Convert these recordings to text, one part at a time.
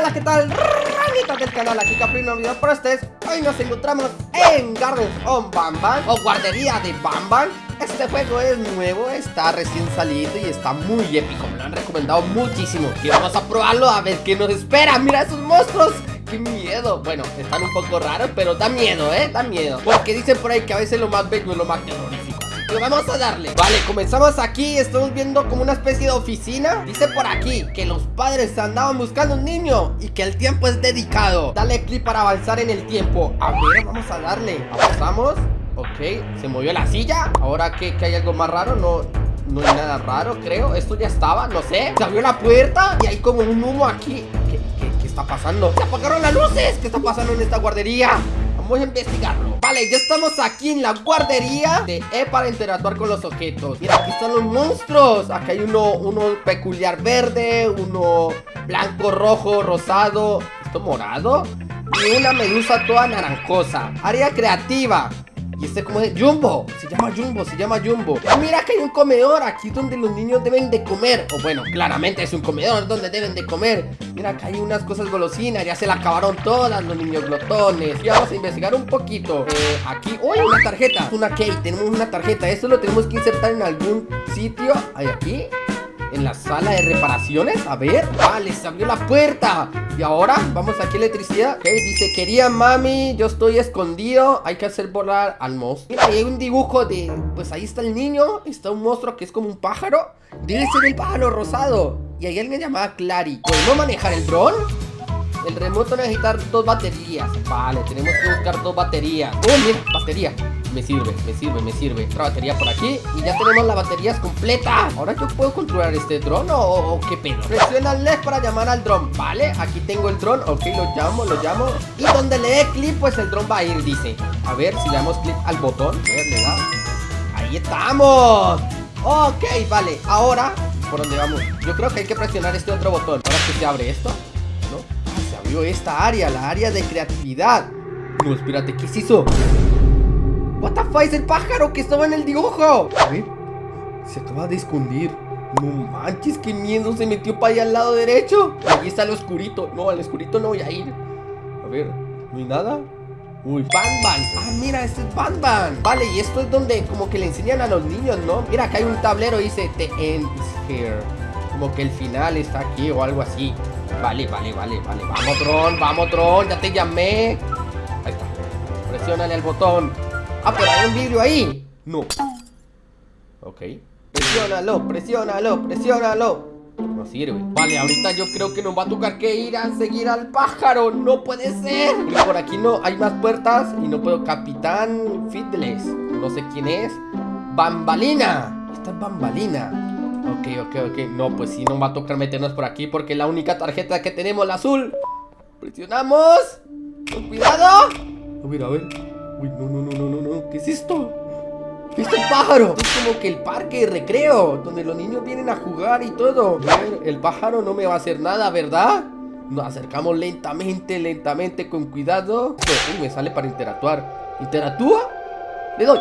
hola, ¿qué tal? Ranitas del canal, aquí Caprino Video Pro ustedes. Hoy nos encontramos en Gardens on Bamban O guardería de Bamban Este juego es nuevo, está recién salido y está muy épico. Me lo han recomendado muchísimo. Y vamos a probarlo a ver qué nos espera. Mira esos monstruos ¡Qué miedo! Bueno, están un poco raros, pero da miedo, ¿eh? Da miedo. Porque dicen por ahí que a veces lo más bello es lo más terrorífico vamos a darle. Vale, comenzamos aquí, estamos viendo como una especie de oficina. Dice por aquí que los padres andaban buscando un niño Y que el tiempo es dedicado. Dale clic para avanzar en el tiempo. A ver, vamos a darle. Avanzamos. Ok, se movió la silla. Ahora que, hay algo más raro, no, no hay nada raro, creo. Esto ya estaba, no sé. Se abrió la puerta y hay como un humo aquí. ¿Qué, qué está pasando? ¡Se apagaron las luces! ¿Qué está pasando en esta guardería? Vamos a investigarlo. Vale, ya estamos aquí en la guardería de E para interactuar con los objetos. Mira, aquí están los monstruos. Aquí hay uno, uno peculiar verde Uno blanco, rojo, rosado. ¿Esto morado? Y una medusa toda naranjosa. Área creativa y este como es Jumbo, se llama Jumbo, se llama Jumbo. Mira que hay un comedor aquí donde los niños deben de comer. O bueno, claramente es un comedor donde deben de comer. Mira que hay unas cosas golosinas, ya se la acabaron todas los niños glotones. Y vamos a investigar un poquito. Eh, Aquí, ¡uy! Una tarjeta, una key, tenemos una tarjeta. Esto lo tenemos que insertar en algún sitio. Hay aquí en la sala de reparaciones. A ver, vale, se abrió la puerta. Y ahora, vamos aquí a electricidad. Ok, dice, quería mami, yo estoy escondido. Hay que hacer volar al monstruo Mira, hay un dibujo de, pues ahí está el niño. Está un monstruo que es como un pájaro. Debe ser el pájaro rosado. Y hay alguien llamada Clary. ¿Podemos manejar el dron? El remoto necesita dos baterías. Vale, tenemos que buscar dos baterías. Oh, mira, batería me sirve, me sirve, me sirve. Otra batería por aquí Y ya tenemos las baterías completas Ahora yo puedo controlar este dron o, qué pedo. Presiona el LED para llamar al dron Vale, aquí tengo el dron Ok, lo llamo, lo llamo. Y donde le dé clic, pues el dron va a ir, dice. A ver, si le damos clic al botón. A ver, le da. Ahí estamos. Ok, vale, ahora ¿Por dónde vamos? Yo creo que hay que presionar este otro botón. Ahora que se abre esto ¿No? Ah, se abrió esta área, la área de creatividad. No, espérate, ¿qué es eso? What the fuck, es el pájaro que estaba en el dibujo. A ver, se acaba de esconder. No manches, qué miedo, se metió para allá al lado derecho. Ahí está el oscurito, no, al oscurito no voy a ir A ver, ¿no hay nada? Uy, Banban, ah mira, este es Banban Vale, y esto es donde como que le enseñan a los niños, ¿no? Mira, acá hay un tablero dice The end is here Como que el final está aquí o algo así. Vale, vale, vale, vale. Vamos, Tron, vamos, Tron, ya te llamé. Ahí está. Presiónale al botón Ah, pero hay un vidrio ahí. No. Ok. Presiónalo, presiónalo, presiónalo. No sirve. Vale, ahorita yo creo que nos va a tocar que ir a seguir al pájaro. No puede ser. Y por aquí no hay más puertas Y no puedo. Capitán Fiddles No sé quién es. Bambalina. Esta es Bambalina. Ok, ok, ok. No, pues sí, nos va a tocar meternos por aquí Porque la única tarjeta que tenemos, la azul. Presionamos. Con cuidado. A ver, a ver Uy, no, no, no, no, no, no. ¿Qué es esto? ¿Qué es el pájaro? Es como que el parque de recreo, donde los niños vienen a jugar y todo. El pájaro no me va a hacer nada, ¿verdad? Nos acercamos lentamente, lentamente, con cuidado. Uy, me sale para interactuar. ¿Interactúa? Le doy.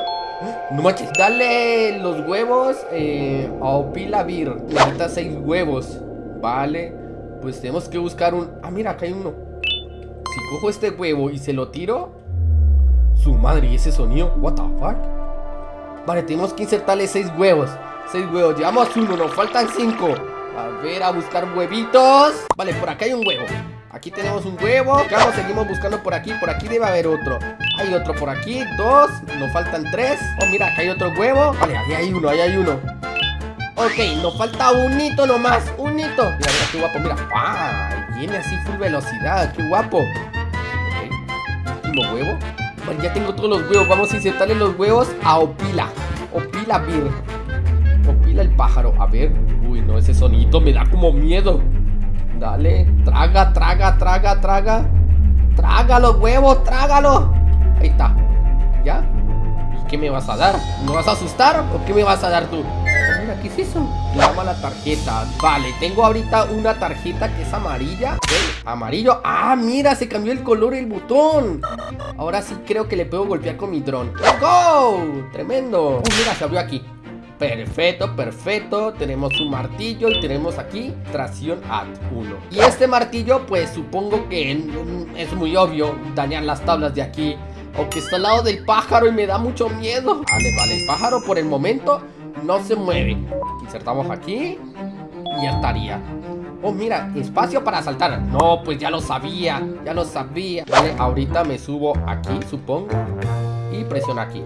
No manches, dale los huevos eh, a Opilavir. Necesita seis huevos. Vale. Pues tenemos que buscar un... Ah, mira, acá hay uno. Si cojo este huevo y se lo tiro, su madre, ¿y ese sonido? What the fuck? Vale, tenemos que insertarle seis huevos Seis huevos, llevamos uno, nos faltan cinco. A ver, a buscar huevitos. Vale, por acá hay un huevo Aquí tenemos un huevo. Vamos, seguimos buscando por aquí Por aquí debe haber otro. Hay otro por aquí, dos Nos faltan tres. Oh, mira, acá hay otro huevo. Vale, ahí hay uno, ahí hay uno. Ok, nos falta un hito nomás Un hito Mira, mira, qué guapo, mira. ¡Ah! Viene así full velocidad, qué guapo. Ok, último huevo ya tengo todos los huevos. Vamos a insertarle los huevos a Opila. Opila Vir Opila el pájaro. A ver. Uy, no, ese sonido me da como miedo. Dale. Traga, traga, traga, traga. Traga los huevos, trágalo. Ahí está. ¿Ya? ¿Y qué me vas a dar? ¿Me vas a asustar o qué me vas a dar tú? ¿Qué es eso? Llama la tarjeta Vale, tengo ahorita una tarjeta que es amarilla Amarillo Ah, mira, se cambió el color el botón Ahora sí creo que le puedo golpear con mi dron ¡Let's go! Tremendo Oh, mira, se abrió aquí Perfecto, perfecto. Tenemos un martillo y tenemos aquí tracción at 1. Y este martillo, pues supongo que es muy obvio dañar las tablas de aquí. Aunque está al lado del pájaro y me da mucho miedo. Vale, vale, el pájaro por el momento no se mueve. Insertamos aquí y ya estaría. Oh, mira, espacio para saltar. No, pues ya lo sabía, ya lo sabía. Vale, ahorita me subo aquí, supongo Y presiono aquí.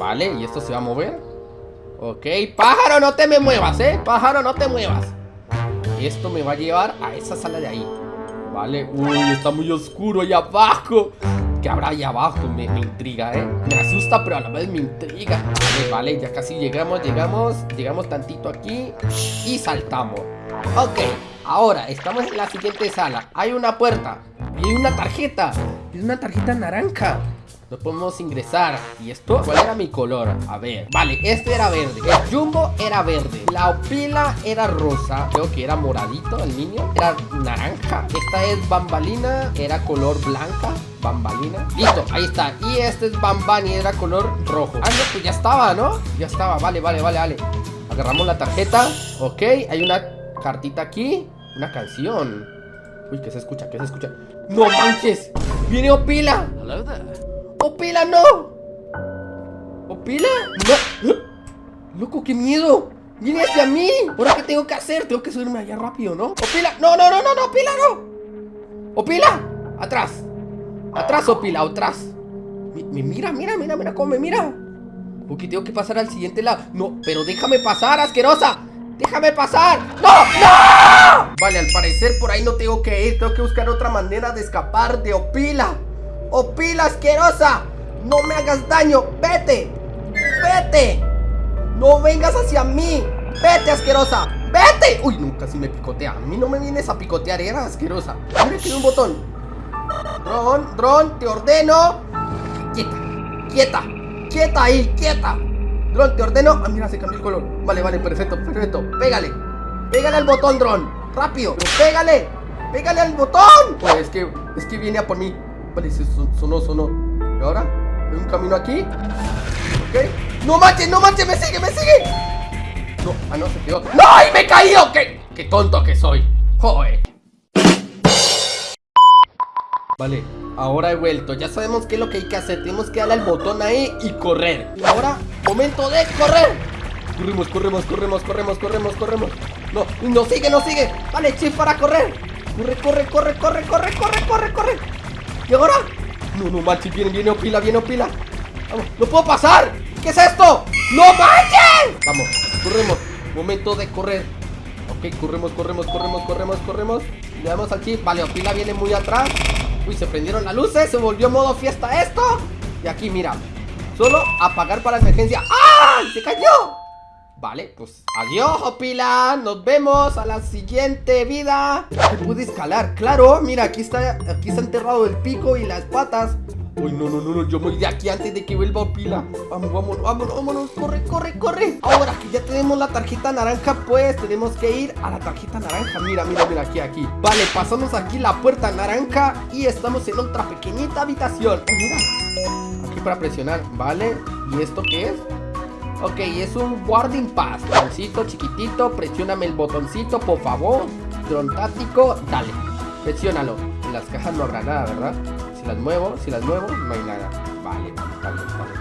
Vale, y esto se va a mover. Ok, pájaro, no te me muevas, eh. Pájaro, no te muevas. Esto me va a llevar a esa sala de ahí. Vale, uy, está muy oscuro ahí abajo ¿Qué habrá ahí abajo? Me, me, intriga, ¿eh? Me asusta, pero a la vez me intriga. Vale, vale, ya casi llegamos, llegamos Llegamos tantito aquí Y saltamos. Ok, ahora estamos en la siguiente sala. Hay una puerta Y hay una tarjeta. Es una tarjeta naranja. No podemos ingresar. ¿Y esto? ¿Cuál era mi color? A ver. Vale, este era verde. El jumbo era verde. La opila era rosa. Creo que era moradito el niño. Era naranja. Esta es bambalina. Era color blanca Bambalina Listo, ahí está Y este es bambani Era color rojo Ah, no, pues ya estaba, ¿no? Ya estaba Vale, vale, vale, vale Agarramos la tarjeta Ok, hay una cartita aquí Una canción Uy, ¿qué se escucha? ¿Qué se escucha? ¡No manches! ¡Viene Opila! ¡Opila, no! ¿Opila? ¡No! ¡Loco, qué miedo! ¡Viene hacia mí! ¿Ahora qué tengo que hacer? Tengo que subirme allá rápido, ¿no? ¡Opila! ¡No, no, no, no, no! ¡Opila, no! ¡Opila! ¡Atrás! ¡Atrás, Opila! ¡Atrás! Me, mira, mira, mira, mira cómo me mira Ok, tengo que pasar al siguiente lado No, pero déjame pasar, asquerosa ¡Déjame pasar! ¡No! ¡No! Vale, al parecer por ahí no tengo que ir Tengo que buscar otra manera de escapar de Opila Opila asquerosa No me hagas daño ¡Vete! ¡Vete! ¡No vengas hacia mí! ¡Vete asquerosa! ¡Vete! Uy, nunca si me picotea A mí no me vienes a picotear, era asquerosa Mira hay un botón Dron, dron, te ordeno Quieta, quieta Quieta ahí, quieta Dron, te ordeno Ah, mira, se cambió el color Vale, vale, perfecto, perfecto Pégale Pégale al botón, Dron Rápido pégale Pégale al botón Pues es que, es que viene a por mí Vale, sonó, sonó ¿Y ahora? ¿Hay un camino aquí? Ok ¡No manches, no manches! ¡Me sigue, me sigue! No, ah, no, se quedó ¡No! ¡Y me caído! ¡Qué, qué tonto que soy! ¡Joder! Vale, ahora he vuelto. Ya sabemos qué es lo que hay que hacer. Tenemos que darle al botón ahí y correr. Y ahora, momento de correr. Corremos, corremos, corremos, corremos, corremos, corremos. No, no sigue, no sigue. Vale, chip para correr. Corre, corre, corre, corre, corre, corre, corre, corre. ¿Y ahora? No, no manches, viene, viene Opila, viene Opila. Vamos, no puedo pasar. ¿Qué es esto? ¡No manches! Vamos, corremos. Momento de correr. Ok, corremos, corremos, corremos, corremos, corremos. Le damos al chip. Vale, Opila viene muy atrás Uy, se prendieron las luces, se volvió modo fiesta esto. Y aquí, mira Solo apagar para emergencia. ¡Ah! ¡Se cayó! Vale, pues adiós, Opila. Nos vemos a la siguiente vida. Se puede escalar, claro Mira, aquí está, aquí está enterrado el pico y las patas Uy, no, no, no, no, yo voy de aquí antes de que vuelva Opila Vamos, vámonos, vámonos, vámonos, corre, corre, corre. Ahora que ya tenemos la tarjeta naranja, pues tenemos que ir a la tarjeta naranja. Mira, mira, mira, aquí, aquí. Vale, pasamos aquí la puerta naranja y estamos en otra pequeñita habitación. Mira, aquí para presionar, vale ¿Y esto qué es? Ok, es un guarding pass. Droncito chiquitito, presióname el botoncito, por favor. Dron táctico, dale. Presiónalo. En las cajas no habrá nada, ¿verdad? Las muevo, si las muevo, no hay nada. Vale, vale, vale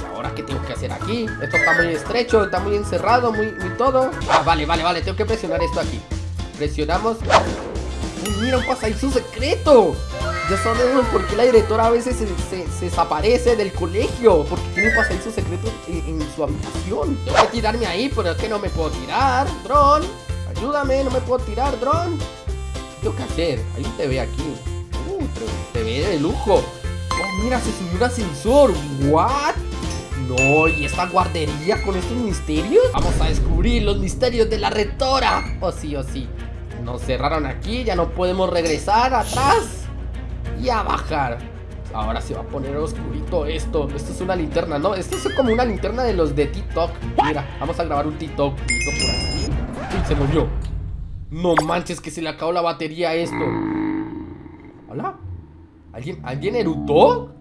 ¿Y ahora qué tengo que hacer aquí? Esto está muy estrecho, está muy encerrado, muy, todo. Ah, vale, vale, vale, tengo que presionar esto aquí. Presionamos. Uy, mira, un pasadizo secreto. Ya sabemos por qué la directora a veces se, desaparece del colegio Porque tiene un pasadizo secreto en, su habitación. Tengo que tirarme ahí, pero es que no me puedo tirar Dron, ayúdame, no me puedo tirar, Dron. ¿Qué tengo que hacer? Hay un TV aquí Uh, TV de lujo. Oh, mira, se subió un ascensor. ¿What? No, ¿y esta guardería con estos misterios? Vamos a descubrir los misterios de la rectora Oh sí, oh sí. Nos cerraron aquí, ya no podemos regresar atrás y a bajar. Ahora se va a poner oscurito esto. Esto es una linterna, ¿no? Esto es como una linterna de los de TikTok. Mira, vamos a grabar un TikTok por aquí. Uy, se movió. No manches que se le acabó la batería a esto. ¿Hola? ¿Alguien, ¿alguien erutó?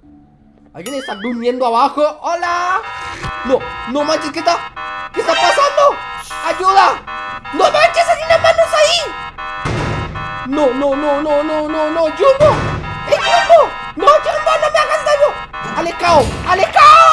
¿Alguien está durmiendo abajo? ¡Hola! No, no manches, ¿qué está? ¿Qué está pasando? ¡Ayuda! ¡No manches, hay unas manos ahí! No, no, no, no, no, no, no, Jumbo ¡Eh, Jumbo! ¡No, Jumbo, no me hagas daño! ¡Alecao! ¡Alecao!